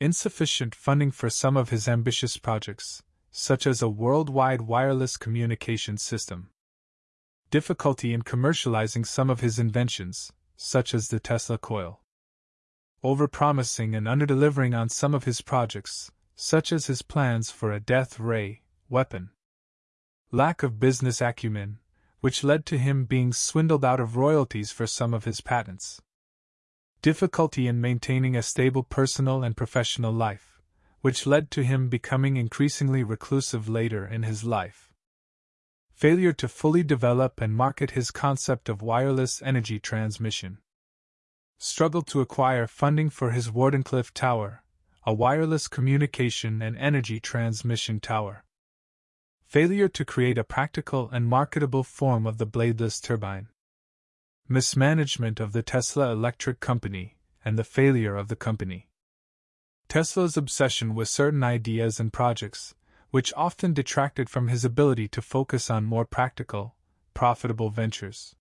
insufficient funding for some of his ambitious projects, such as a worldwide wireless communication system, difficulty in commercializing some of his inventions, such as the Tesla coil, overpromising and underdelivering on some of his projects, such as his plans for a death ray weapon, lack of business acumen, which led to him being swindled out of royalties for some of his patents difficulty in maintaining a stable personal and professional life, which led to him becoming increasingly reclusive later in his life. Failure to fully develop and market his concept of wireless energy transmission. Struggle to acquire funding for his Wardenclyffe Tower, a wireless communication and energy transmission tower. Failure to create a practical and marketable form of the bladeless turbine mismanagement of the Tesla Electric Company, and the failure of the company. Tesla's obsession with certain ideas and projects, which often detracted from his ability to focus on more practical, profitable ventures.